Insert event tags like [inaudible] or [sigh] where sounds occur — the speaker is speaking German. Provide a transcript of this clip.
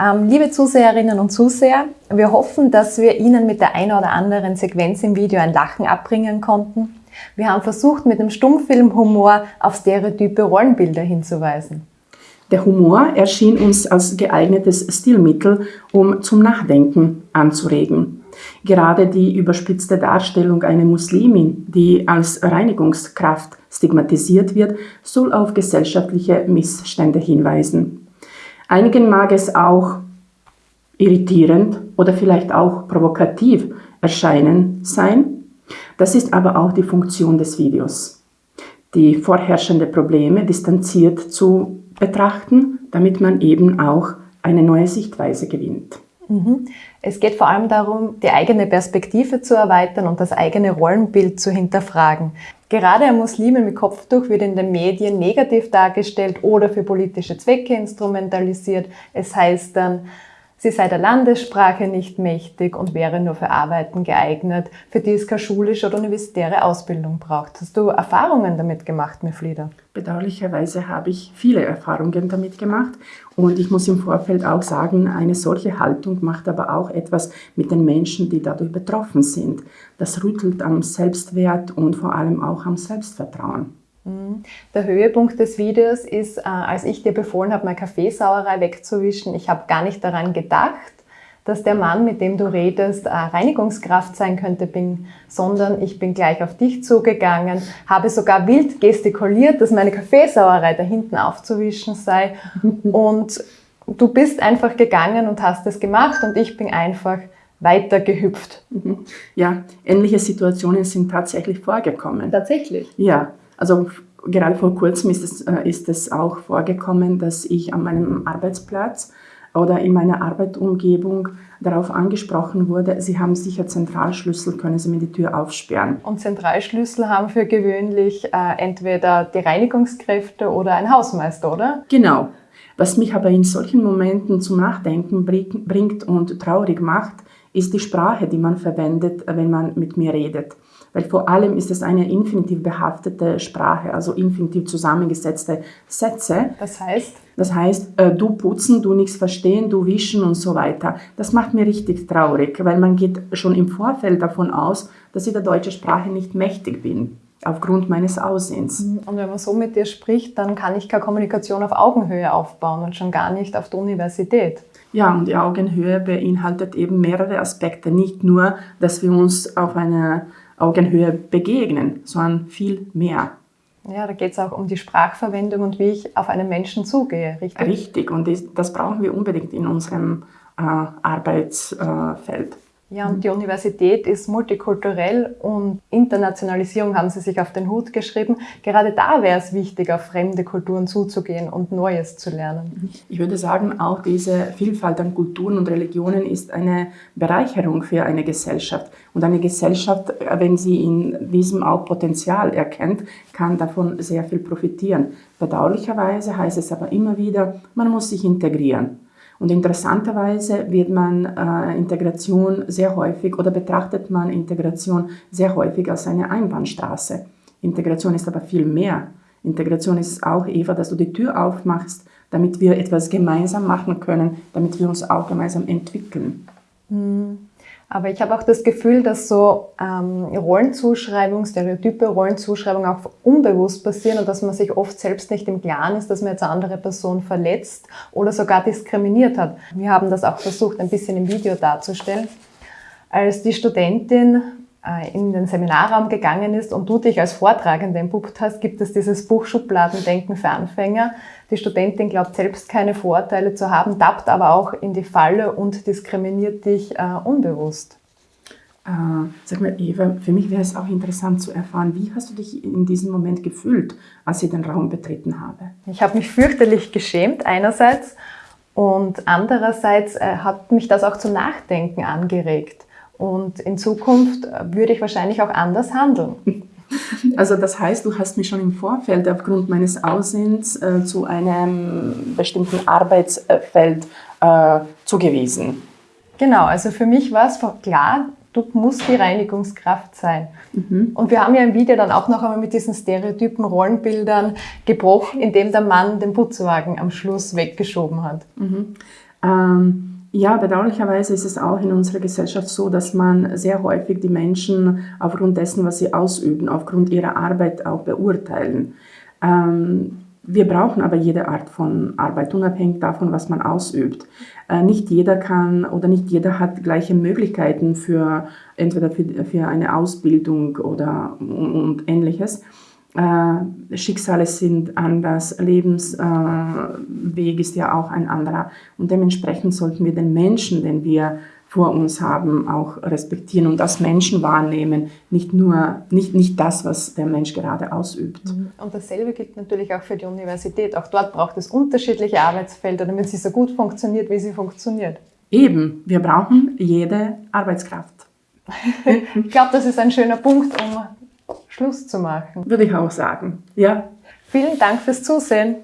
Ähm, liebe Zuseherinnen und Zuseher, wir hoffen, dass wir Ihnen mit der einen oder anderen Sequenz im Video ein Lachen abbringen konnten. Wir haben versucht, mit dem Stummfilmhumor auf stereotype Rollenbilder hinzuweisen. Der Humor erschien uns als geeignetes Stilmittel, um zum Nachdenken anzuregen. Gerade die überspitzte Darstellung einer Muslimin, die als Reinigungskraft stigmatisiert wird, soll auf gesellschaftliche Missstände hinweisen. Einigen mag es auch irritierend oder vielleicht auch provokativ erscheinen sein. Das ist aber auch die Funktion des Videos. Die vorherrschende Probleme distanziert zu betrachten, damit man eben auch eine neue Sichtweise gewinnt. Mhm. Es geht vor allem darum, die eigene Perspektive zu erweitern und das eigene Rollenbild zu hinterfragen. Gerade ein Muslime mit Kopftuch wird in den Medien negativ dargestellt oder für politische Zwecke instrumentalisiert. Es heißt dann, Sie sei der Landessprache nicht mächtig und wäre nur für Arbeiten geeignet, für die es keine schulische oder universitäre Ausbildung braucht. Hast du Erfahrungen damit gemacht, Meflida? Bedauerlicherweise habe ich viele Erfahrungen damit gemacht und ich muss im Vorfeld auch sagen, eine solche Haltung macht aber auch etwas mit den Menschen, die dadurch betroffen sind. Das rüttelt am Selbstwert und vor allem auch am Selbstvertrauen. Mhm. Der Höhepunkt des Videos ist, äh, als ich dir befohlen habe, meine Kaffeesauerei wegzuwischen. Ich habe gar nicht daran gedacht, dass der Mann, mit dem du redest, Reinigungskraft sein könnte, bin, sondern ich bin gleich auf dich zugegangen, habe sogar wild gestikuliert, dass meine Kaffeesauerei da hinten aufzuwischen sei. [laughs] Und du bist einfach gegangen und hast es gemacht und ich bin einfach weiter gehüpft. Ja, ähnliche Situationen sind tatsächlich vorgekommen. Tatsächlich? Ja, also gerade vor kurzem ist es, äh, ist es auch vorgekommen, dass ich an meinem Arbeitsplatz oder in meiner Arbeitumgebung darauf angesprochen wurde, Sie haben sicher Zentralschlüssel, können Sie mir die Tür aufsperren. Und Zentralschlüssel haben für gewöhnlich äh, entweder die Reinigungskräfte oder ein Hausmeister, oder? Genau. Was mich aber in solchen Momenten zum Nachdenken bringt und traurig macht, ist die Sprache, die man verwendet, wenn man mit mir redet weil vor allem ist es eine infinitiv behaftete Sprache, also infinitiv zusammengesetzte Sätze. Das heißt? Das heißt, äh, du putzen, du nichts verstehen, du wischen und so weiter. Das macht mir richtig traurig, weil man geht schon im Vorfeld davon aus, dass ich der deutschen Sprache nicht mächtig bin aufgrund meines Aussehens. Mhm. Und wenn man so mit dir spricht, dann kann ich keine Kommunikation auf Augenhöhe aufbauen und schon gar nicht auf der Universität. Ja, und die Augenhöhe beinhaltet eben mehrere Aspekte. Nicht nur, dass wir uns auf einer Augenhöhe begegnen, sondern viel mehr. Ja, da geht es auch um die Sprachverwendung und wie ich auf einen Menschen zugehe, richtig? Richtig, und das brauchen wir unbedingt in unserem äh, Arbeitsfeld. Ja, und die Universität ist multikulturell und Internationalisierung haben Sie sich auf den Hut geschrieben. Gerade da wäre es wichtig, auf fremde Kulturen zuzugehen und Neues zu lernen. Ich würde sagen, auch diese Vielfalt an Kulturen und Religionen ist eine Bereicherung für eine Gesellschaft. Und eine Gesellschaft, wenn sie in diesem auch Potenzial erkennt, kann davon sehr viel profitieren. Bedauerlicherweise heißt es aber immer wieder, man muss sich integrieren. Und interessanterweise wird man äh, Integration sehr häufig oder betrachtet man Integration sehr häufig als eine Einbahnstraße. Integration ist aber viel mehr. Integration ist auch, Eva, dass du die Tür aufmachst, damit wir etwas gemeinsam machen können, damit wir uns auch gemeinsam entwickeln. Mhm. Aber ich habe auch das Gefühl, dass so ähm, Rollenzuschreibungen, Stereotype, Rollenzuschreibungen auch unbewusst passieren und dass man sich oft selbst nicht im Klaren ist, dass man jetzt eine andere Person verletzt oder sogar diskriminiert hat. Wir haben das auch versucht, ein bisschen im Video darzustellen. Als die Studentin in den Seminarraum gegangen ist und du dich als Vortragende entpuppt hast, gibt es dieses Buch Schubladendenken für Anfänger. Die Studentin glaubt selbst keine Vorurteile zu haben, tappt aber auch in die Falle und diskriminiert dich äh, unbewusst. Äh, sag mal, Eva, für mich wäre es auch interessant zu erfahren, wie hast du dich in diesem Moment gefühlt, als ich den Raum betreten habe? Ich habe mich fürchterlich geschämt einerseits und andererseits äh, hat mich das auch zum Nachdenken angeregt. Und in Zukunft würde ich wahrscheinlich auch anders handeln. [laughs] Also das heißt, du hast mich schon im Vorfeld aufgrund meines Aussehens äh, zu einem bestimmten Arbeitsfeld äh, zugewiesen. Genau, also für mich war es klar, du musst die Reinigungskraft sein. Mhm. Und wir haben ja im Video dann auch noch einmal mit diesen stereotypen Rollenbildern gebrochen, indem der Mann den Putzwagen am Schluss weggeschoben hat. Mhm. Ähm, ja, bedauerlicherweise ist es auch in unserer Gesellschaft so, dass man sehr häufig die Menschen aufgrund dessen, was sie ausüben, aufgrund ihrer Arbeit auch beurteilen. Ähm, wir brauchen aber jede Art von Arbeit, unabhängig davon, was man ausübt. Äh, nicht jeder kann oder nicht jeder hat gleiche Möglichkeiten für entweder für, für eine Ausbildung oder und, und ähnliches. Äh, Schicksale sind anders, Lebensweg ist ja auch ein anderer. Und dementsprechend sollten wir den Menschen, den wir vor uns haben, auch respektieren und als Menschen wahrnehmen, nicht nur nicht, nicht das, was der Mensch gerade ausübt. Mhm. Und dasselbe gilt natürlich auch für die Universität. Auch dort braucht es unterschiedliche Arbeitsfelder, damit sie so gut funktioniert, wie sie funktioniert. Eben, wir brauchen jede Arbeitskraft. [laughs] ich glaube, das ist ein schöner Punkt, um Schluss zu machen. Würde ich auch sagen, ja. Vielen Dank fürs Zusehen.